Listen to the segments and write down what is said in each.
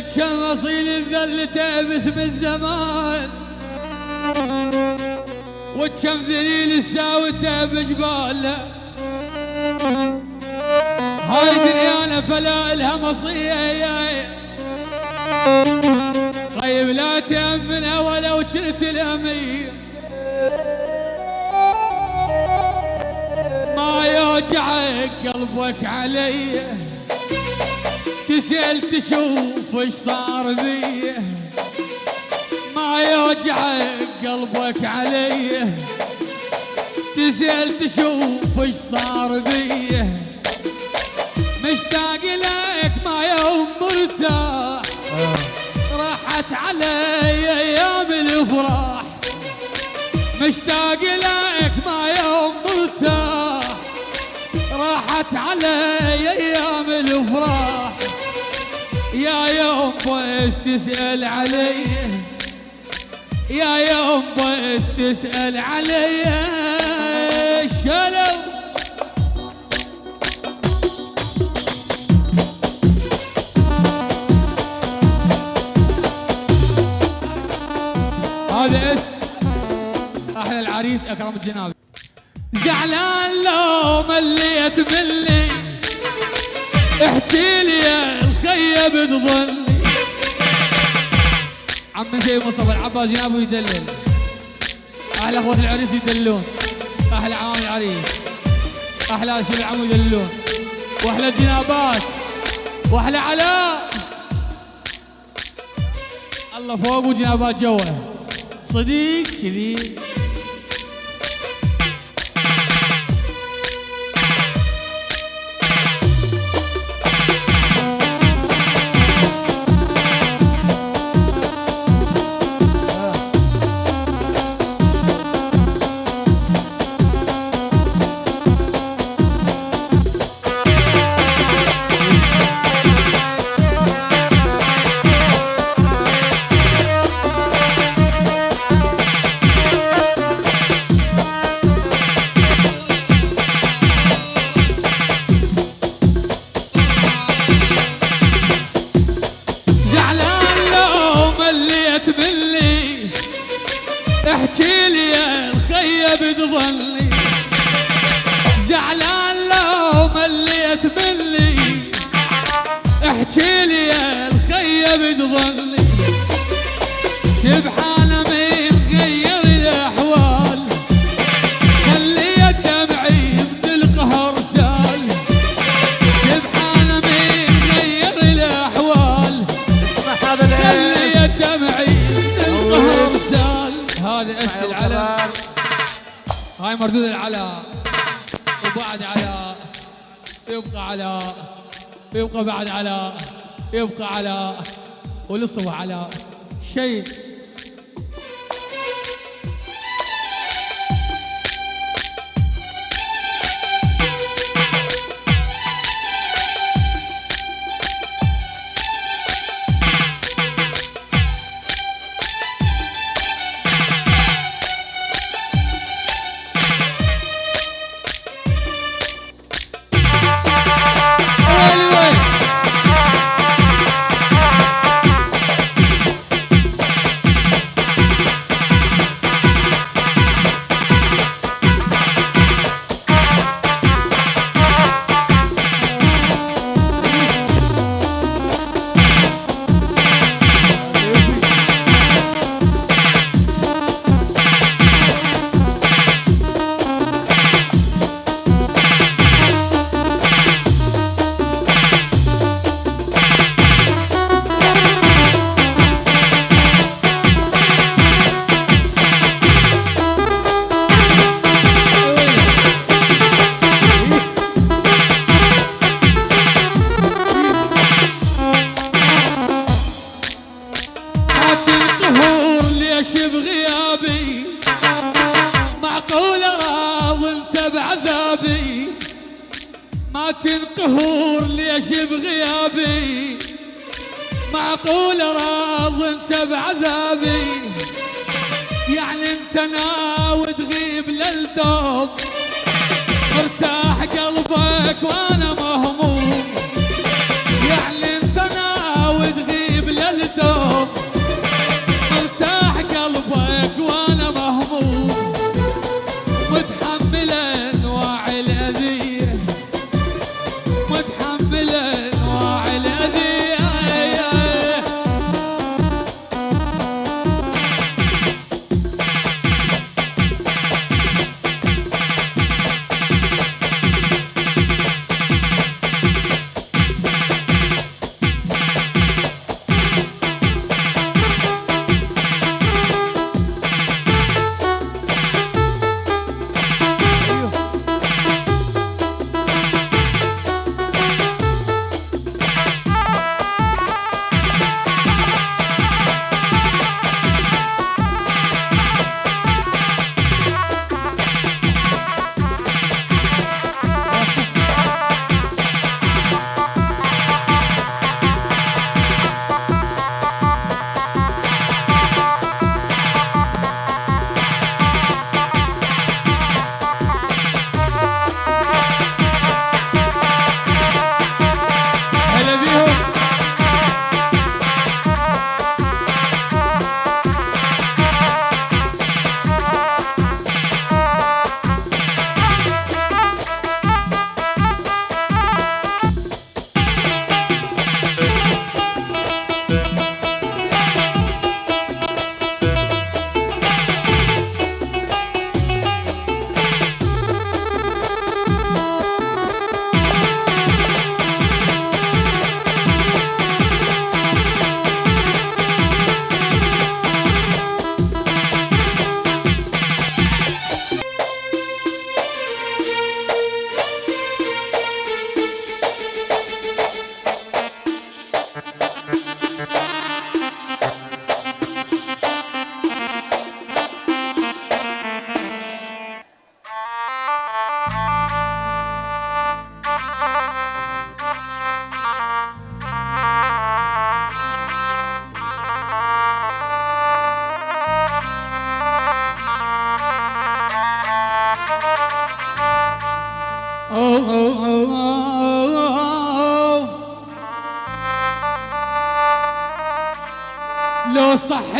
كم اصيل ذلته باسم الزمان وكم ذليل ساوته بجباله هاي دنيانا فلا الها مصير طيب لا تأمنها ولو كنت الأمير. ما يوجعك قلبك علي. تسأل تشوف إيش صار بي ما يوجعك قلبك علي. تسأل تشوف إيش صار بي مشتاق لك ما يوم مرتاح. راحت علي أيام الافراح مشتاق لك ما يوم مرتاح. راحت علي أيام الافراح يا يوم بس تسأل علي. يا يوم بس تسأل علي. شلو؟ هذا اس. أحلى العريس أكرم الجناب زعلان لو مليت مني احكي لي الخيب تظلي عم سيد مصطفى العباس جنابه يدلل. أحلى اخوات العريس يدلون. أحلى عوام العريس. أحلى شباب العمو يدلون. واحلى الجنابات. واحلى علاء. الله فوق وجنابات جوا صديق كذي سبحان من غير الأحوال. خلي دمعي من القهر سال. سبحان من غير هذا خلي دمعي القهر سال. هذا اس العلم هاي مردود العلا. وبعد علا. يبقى علا. يبقى بعد علا. يبقى علا. ولصوا علا شيء ليش بغيابي معقول راض انت بعذابي. يعني انت ناوي تغيب للدوم مرتاح قلبك وأنا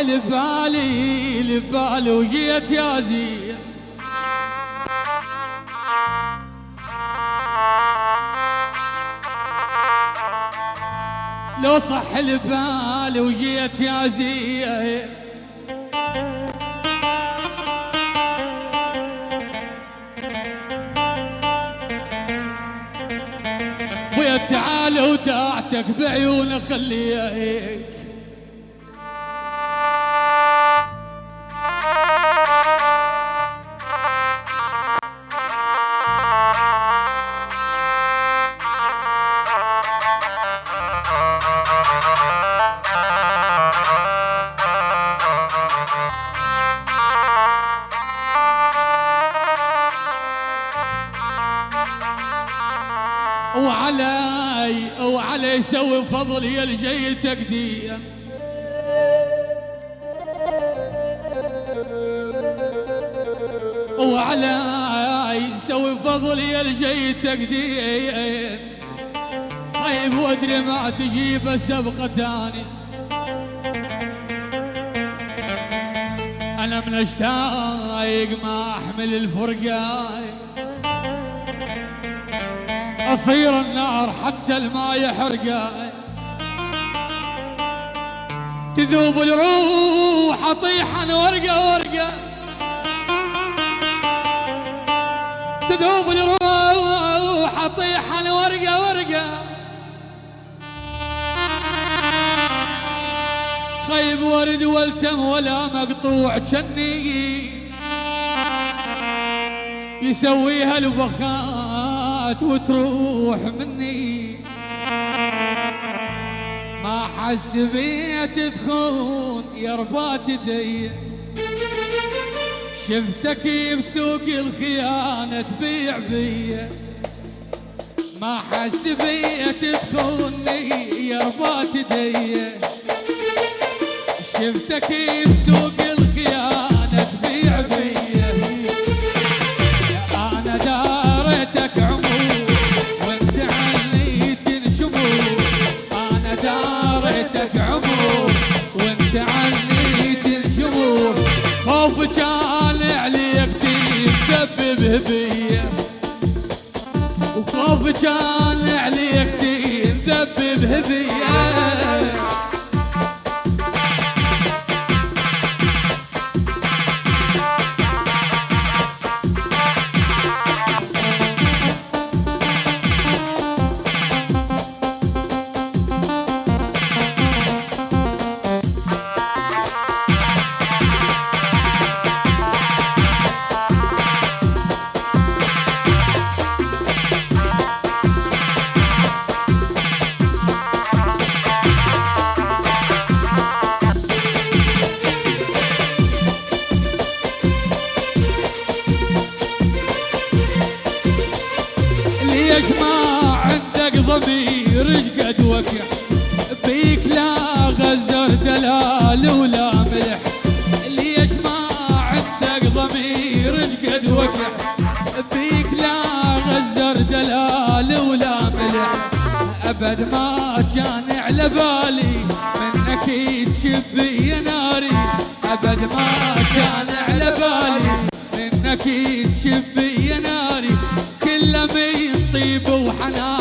لبالي لبالي وجيت يا زين. لو صح لبالي وجيت يا زين. ويا تعال وداعتك بعيون خليك. فضل يا الجي تقدير. وعلي يسوي فضل يا الجي تقدير. طيب وادري ما تجيب سبقة تاني. أنا من اشتايق ما أحمل الفرقاي. أصير النار حتى الماء يحرقه تذوب الروح أطيح أنا ورقة ورقة. تذوب الروح أطيح أنا ورقة ورقة. خيب ورد والتم ولا مقطوع جني. يسويها البخات وتروح مني. ما حسبيت تخون يا ربات دي. شفتك بسوق الخيانة تبيع بيا ما حسبيت تخوني يا ربات دي. شفتك بسوق بيا. وخوف كان عليك تدبب بيا ليش ما عندك ضمير قد وقع؟ بيك لا غزر دلال ولا ملح. ليش ما عندك ضمير قد وقع؟ بيك لا غزر دلال ولا ملح. أبد ما كان على بالي منك تشبي ناري. أبد ما كان على بالي منك تشبي ناري. كل من طيب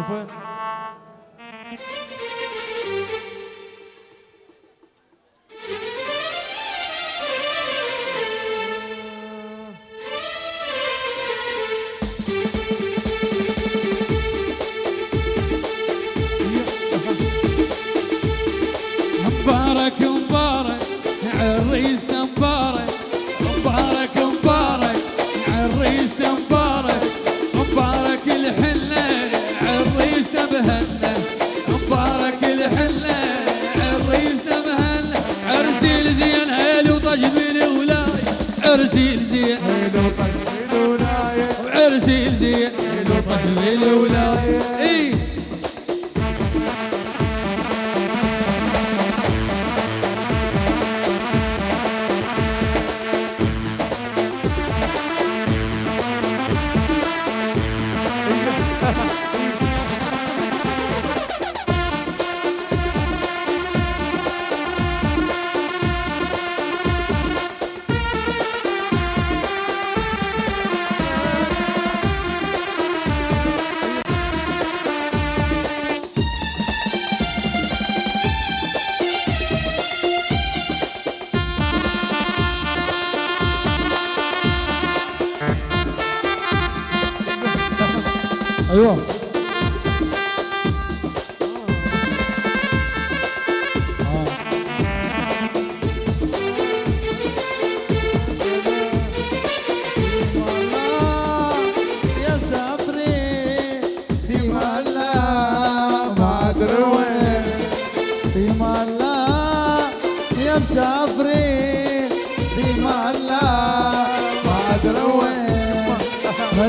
十分 الولاية عرسي لزين وعرسي لزين وطفل الولاية إيه؟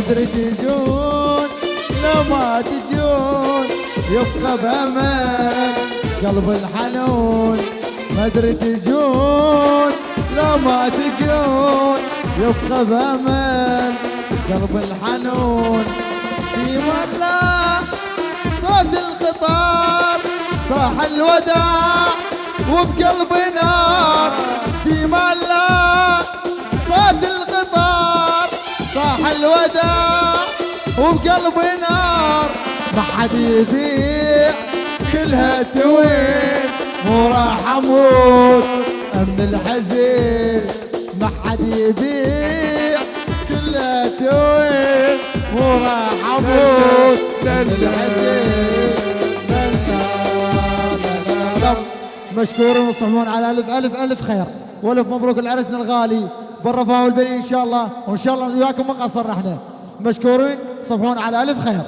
ادري تجون لو ما تجون يبقى بامل قلب الحنون. ادري تجون لو ما تجون يبقى بامل قلب الحنون. في ملا صوت الخطار صاح الوداع وبقلبي نار. في ملا صوت الخطار صاح الوداع وبقلبي نار ما حد يبيع كلها توين مو راح أموت من الحزين. ما حد يبيع كلها توين مو راح أموت من الحزين. مشكورين وصحبون على ألف ألف ألف خير. وألف مبروك لعرسنا الغالي. بالرفاه والبنين إن شاء الله وإن شاء الله وياكم ما قصرنا إحنا. مشكورين صبحون على ألف خير.